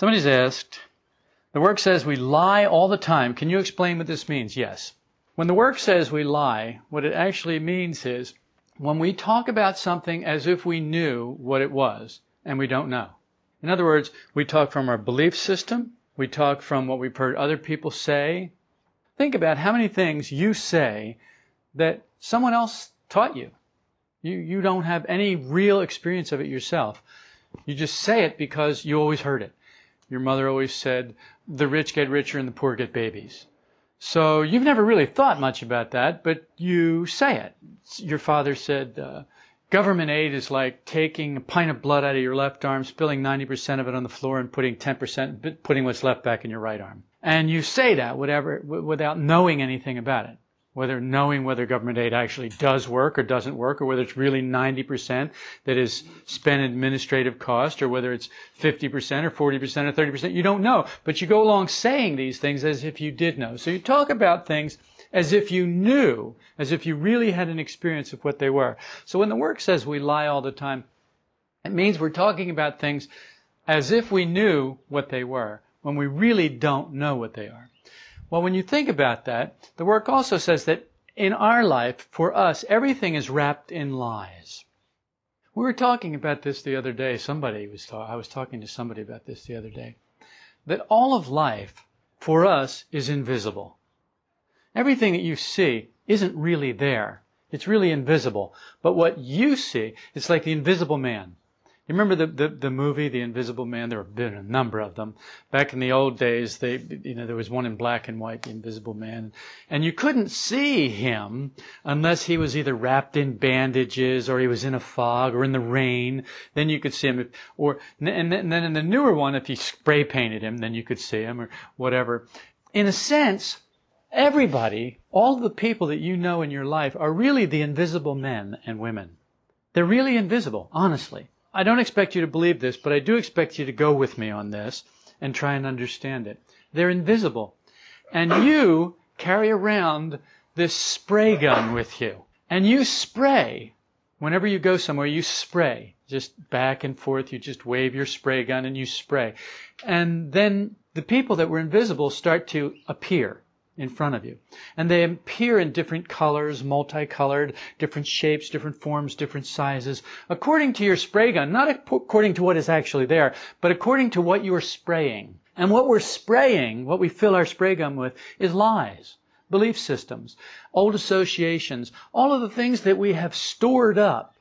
Somebody's asked, the work says we lie all the time. Can you explain what this means? Yes. When the work says we lie, what it actually means is when we talk about something as if we knew what it was and we don't know. In other words, we talk from our belief system, we talk from what we've heard other people say. Think about how many things you say that someone else taught you. You, you don't have any real experience of it yourself. You just say it because you always heard it. Your mother always said, the rich get richer and the poor get babies. So you've never really thought much about that, but you say it. Your father said, uh, government aid is like taking a pint of blood out of your left arm, spilling 90% of it on the floor and putting 10%, putting what's left back in your right arm. And you say that whatever, without knowing anything about it whether knowing whether government aid actually does work or doesn't work, or whether it's really 90% that is spent administrative cost, or whether it's 50% or 40% or 30%. You don't know. But you go along saying these things as if you did know. So you talk about things as if you knew, as if you really had an experience of what they were. So when the work says we lie all the time, it means we're talking about things as if we knew what they were, when we really don't know what they are. Well, when you think about that, the work also says that in our life, for us, everything is wrapped in lies. We were talking about this the other day. Somebody was ta- I was talking to somebody about this the other day. That all of life for us is invisible. Everything that you see isn't really there. It's really invisible. But what you see, it's like the invisible man. You remember the, the, the, movie, The Invisible Man? There have been a number of them. Back in the old days, they, you know, there was one in black and white, The Invisible Man. And you couldn't see him unless he was either wrapped in bandages or he was in a fog or in the rain. Then you could see him. Or, and then in the newer one, if you spray painted him, then you could see him or whatever. In a sense, everybody, all the people that you know in your life are really the invisible men and women. They're really invisible, honestly. I don't expect you to believe this, but I do expect you to go with me on this and try and understand it. They're invisible. And you carry around this spray gun with you. And you spray. Whenever you go somewhere, you spray. Just back and forth, you just wave your spray gun and you spray. And then the people that were invisible start to appear in front of you. And they appear in different colors, multicolored, different shapes, different forms, different sizes, according to your spray gun, not according to what is actually there, but according to what you are spraying. And what we're spraying, what we fill our spray gun with, is lies, belief systems, old associations, all of the things that we have stored up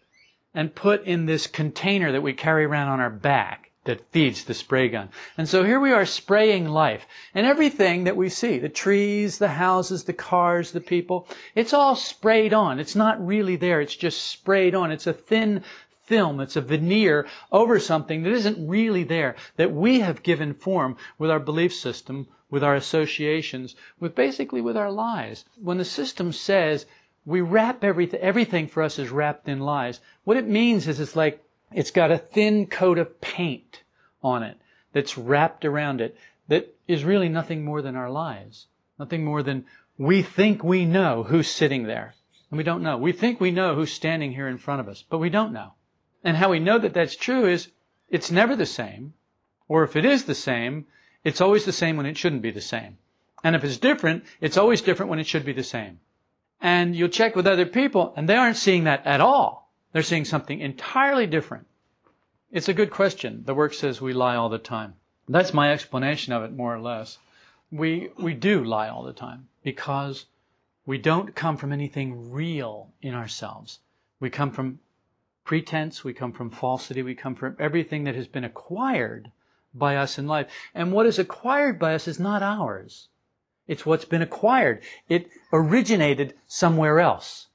and put in this container that we carry around on our back that feeds the spray gun. And so here we are spraying life. And everything that we see, the trees, the houses, the cars, the people, it's all sprayed on. It's not really there. It's just sprayed on. It's a thin film. It's a veneer over something that isn't really there, that we have given form with our belief system, with our associations, with basically with our lies. When the system says we wrap everything, everything for us is wrapped in lies, what it means is it's like it's got a thin coat of paint on it that's wrapped around it that is really nothing more than our lives. Nothing more than we think we know who's sitting there. And we don't know. We think we know who's standing here in front of us, but we don't know. And how we know that that's true is it's never the same. Or if it is the same, it's always the same when it shouldn't be the same. And if it's different, it's always different when it should be the same. And you'll check with other people and they aren't seeing that at all. They're seeing something entirely different. It's a good question. The work says we lie all the time. That's my explanation of it, more or less. We, we do lie all the time because we don't come from anything real in ourselves. We come from pretense, we come from falsity, we come from everything that has been acquired by us in life. And what is acquired by us is not ours. It's what's been acquired. It originated somewhere else.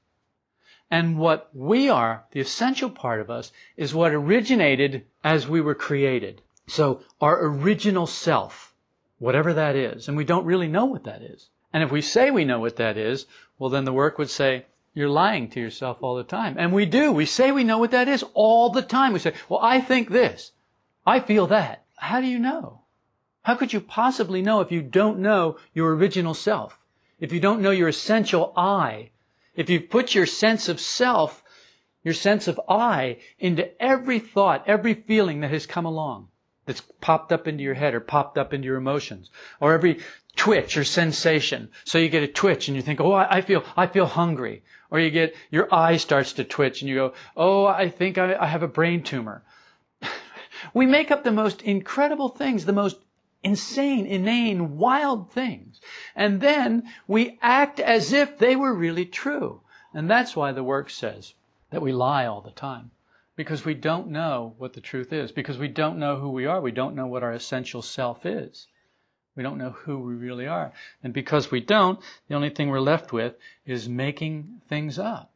And what we are, the essential part of us, is what originated as we were created. So our original self, whatever that is, and we don't really know what that is. And if we say we know what that is, well then the work would say, you're lying to yourself all the time. And we do. We say we know what that is all the time. We say, well, I think this. I feel that. How do you know? How could you possibly know if you don't know your original self? If you don't know your essential I, if you put your sense of self, your sense of I, into every thought, every feeling that has come along, that's popped up into your head or popped up into your emotions, or every twitch or sensation. So you get a twitch and you think, oh, I feel, I feel hungry. Or you get, your eye starts to twitch and you go, oh, I think I, I have a brain tumor. we make up the most incredible things, the most insane, inane, wild things. And then we act as if they were really true. And that's why the work says that we lie all the time. Because we don't know what the truth is. Because we don't know who we are. We don't know what our essential self is. We don't know who we really are. And because we don't, the only thing we're left with is making things up.